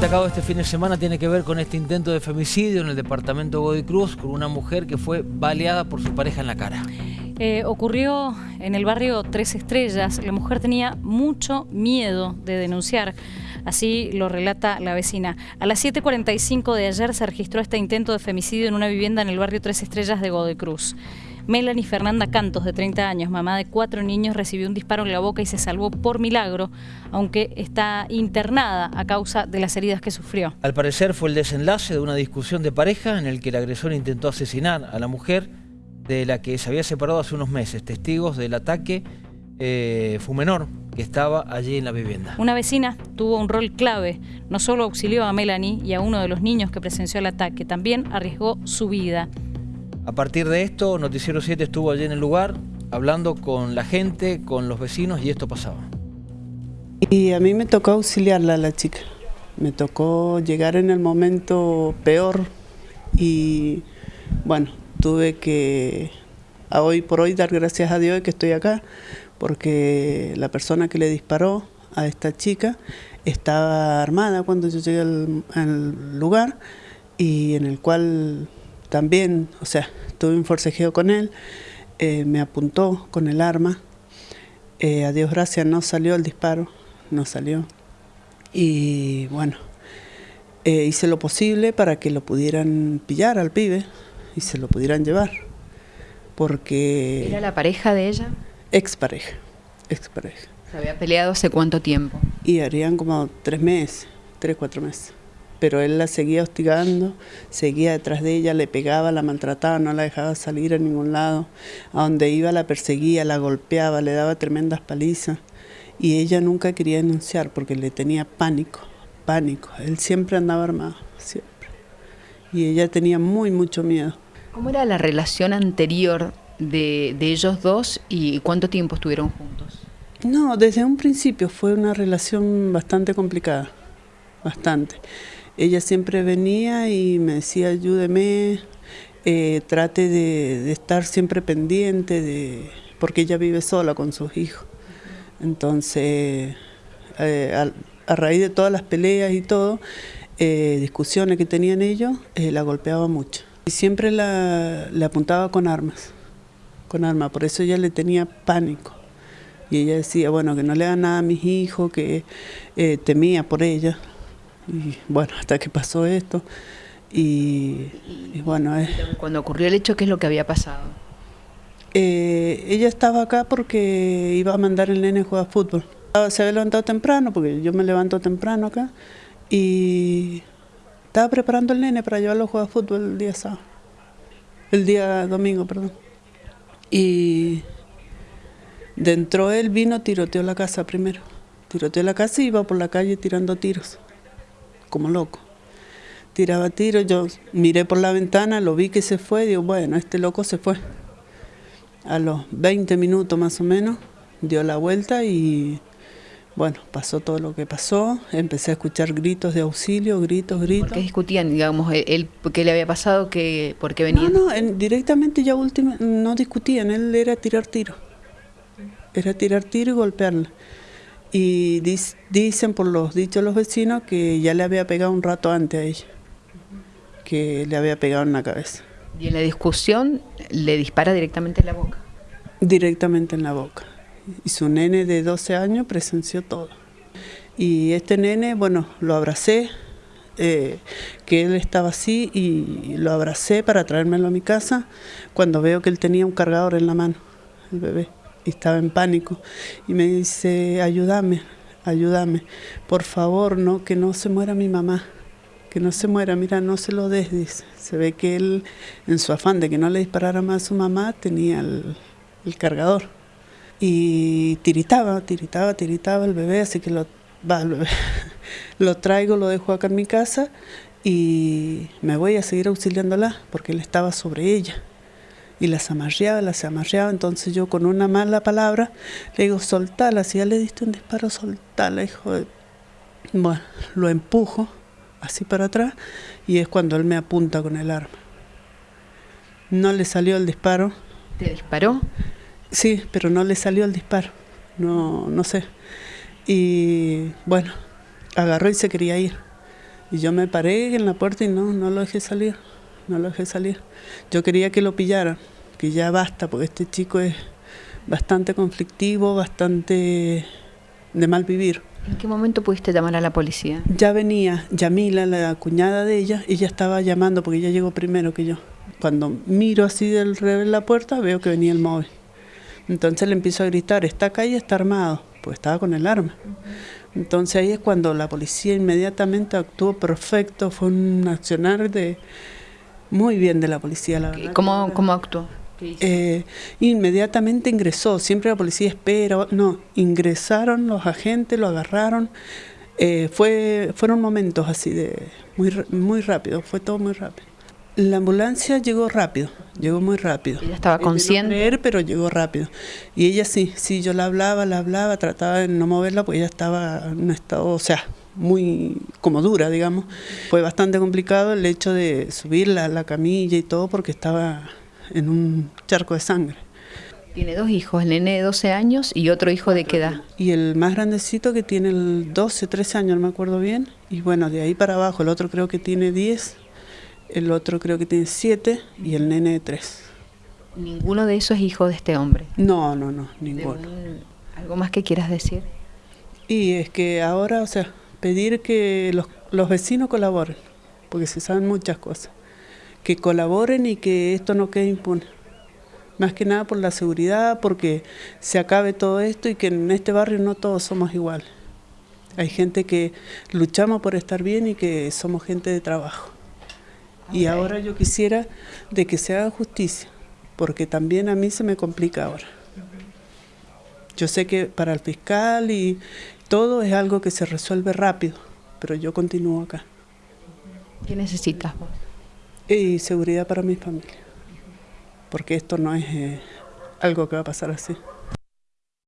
destacado este fin de semana tiene que ver con este intento de femicidio en el departamento Godoy Cruz con una mujer que fue baleada por su pareja en la cara. Eh, ocurrió en el barrio Tres Estrellas. La mujer tenía mucho miedo de denunciar. Así lo relata la vecina. A las 7.45 de ayer se registró este intento de femicidio en una vivienda en el barrio Tres Estrellas de Godoy Cruz. Melanie Fernanda Cantos, de 30 años, mamá de cuatro niños, recibió un disparo en la boca y se salvó por milagro, aunque está internada a causa de las heridas que sufrió. Al parecer fue el desenlace de una discusión de pareja en el que el agresor intentó asesinar a la mujer de la que se había separado hace unos meses. Testigos del ataque eh, fue menor que estaba allí en la vivienda. Una vecina tuvo un rol clave. No solo auxilió a Melanie y a uno de los niños que presenció el ataque, también arriesgó su vida. A partir de esto, Noticiero 7 estuvo allí en el lugar, hablando con la gente, con los vecinos, y esto pasaba. Y a mí me tocó auxiliarla a la chica. Me tocó llegar en el momento peor y bueno, tuve que a hoy por hoy dar gracias a Dios que estoy acá, porque la persona que le disparó a esta chica estaba armada cuando yo llegué al, lugar y en el cual también, o sea, tuve un forcejeo con él, eh, me apuntó con el arma, eh, a Dios gracias no salió el disparo, no salió. Y bueno, eh, hice lo posible para que lo pudieran pillar al pibe, y se lo pudieran llevar. Porque... ¿Era la pareja de ella? Expareja, expareja. ¿Se había peleado hace cuánto tiempo? Y harían como tres meses, tres, cuatro meses. Pero él la seguía hostigando, seguía detrás de ella, le pegaba, la maltrataba, no la dejaba salir a ningún lado. A donde iba la perseguía, la golpeaba, le daba tremendas palizas. Y ella nunca quería denunciar porque le tenía pánico, pánico. Él siempre andaba armado, siempre y ella tenía muy mucho miedo. ¿Cómo era la relación anterior de, ellos dos y cuánto tiempo estuvieron juntos? No, desde un principio fue una relación bastante complicada, bastante. Ella siempre venía y me decía, ayúdeme, eh, trate de, estar siempre pendiente, de, porque ella vive sola con sus hijos. Entonces, eh, a raíz de todas las peleas y todo, eh, discusiones que tenían ellos, la golpeaba mucho. Y siempre la, apuntaba con armas, con armas, por eso ella le tenía pánico. Y ella decía, bueno, que no le haga nada a mis hijos, que temía por ella. Y bueno, hasta que pasó esto. Y, bueno... Cuando ocurrió el hecho, ¿qué es lo que había pasado? ella estaba acá porque iba a mandar el nene a jugar fútbol. Se había levantado temprano, porque yo me levanto temprano acá, y estaba preparando el nene para llevarlo a jugar fútbol el día sábado, el día domingo, perdón. Y dentro él vino, tiroteó la casa primero. Tiroteó la casa y iba por la calle tirando tiros, como loco. Tiraba tiros, yo miré por la ventana, lo vi que se fue, digo, bueno, este loco se fue. A los 20 minutos más o menos, dio la vuelta y bueno, pasó todo lo que pasó, empecé a escuchar gritos de auxilio, gritos, gritos. ¿Por qué discutían, digamos, él, qué le había pasado, que, por qué venía? No, no, directamente ya última, no discutían, él era tirar tiro. Era tirar tiro y golpearla. Y dicen por los dichos los vecinos que ya le había pegado un rato antes a ella, que le había pegado en la cabeza. ¿Y en la discusión le dispara directamente en la boca? Directamente en la boca y su nene de 12 años presenció todo. Y este nene, bueno, lo abracé, eh, que él estaba así y lo abracé para traérmelo a mi casa cuando veo que él tenía un cargador en la mano, el bebé, estaba en pánico. Y me dice, ayúdame, ayúdame, por favor, no, que no se muera mi mamá, que no se muera, mira, no se lo des. Se ve que él, en su afán de que no le disparara más a su mamá, tenía el cargador y tiritaba, tiritaba, tiritaba el bebé, así que lo, lo traigo, lo dejo acá en mi casa y me voy a seguir auxiliándola porque él estaba sobre ella y las amarreaba, las amarreaba, entonces yo con una mala palabra le digo, soltala, si ya le diste un disparo, soltala, hijo de... Bueno, lo empujo así para atrás y es cuando él me apunta con el arma. No le salió el disparo. ¿Te disparó? Sí, pero no le salió el disparo, no, no sé. Y bueno, agarró y se quería ir. Y yo me paré en la puerta y no, no lo dejé salir, no lo dejé salir. Yo quería que lo pillaran, que ya basta, porque este chico es bastante conflictivo, bastante de mal vivir. ¿En qué momento pudiste llamar a la policía? Ya venía Yamila, la cuñada de ella, ella estaba llamando porque ella llegó primero que yo. Cuando miro así del revés la puerta, veo que venía el móvil. Entonces le empiezo a gritar, está acá y está armado, pues estaba con el arma. Entonces ahí es cuando la policía inmediatamente actuó perfecto, fue un accionar de muy bien de la policía, la verdad. ¿Cómo, cómo actuó? Eh, inmediatamente ingresó, siempre la policía espera, no, ingresaron los agentes, lo agarraron, eh, fue, fueron momentos así de muy, muy rápido, fue todo muy rápido. La ambulancia llegó rápido, llegó muy rápido. Ella estaba consciente. creer, pero llegó rápido. Y ella sí, sí, yo la hablaba, la hablaba, trataba de no moverla, porque ella estaba en un estado, o sea, muy como dura, digamos. Fue bastante complicado el hecho de subirla a la camilla y todo, porque estaba en un charco de sangre. Tiene dos hijos, el nene de 12 años y otro hijo de qué edad. Y el más grandecito que tiene el 12, 13 años, no me acuerdo bien. Y bueno, de ahí para abajo, el otro creo que tiene 10, el otro creo que tiene 7 y el nene de 3. ¿Ninguno de esos es hijo de este hombre? No, no, no, ninguno. ¿Algo más que quieras decir? Y es que ahora, o sea, pedir que los, los vecinos colaboren, porque se saben muchas cosas. Que colaboren y que esto no quede impune más que nada por la seguridad, porque se acabe todo esto y que en este barrio no todos somos iguales. Hay gente que luchamos por estar bien y que somos gente de trabajo. Y ahora yo quisiera de que se haga justicia, porque también a mí se me complica ahora. Yo sé que para el fiscal y todo es algo que se resuelve rápido, pero yo continúo acá. ¿Qué necesitas vos? Y seguridad para mi familia porque esto no es eh, algo que va a pasar así.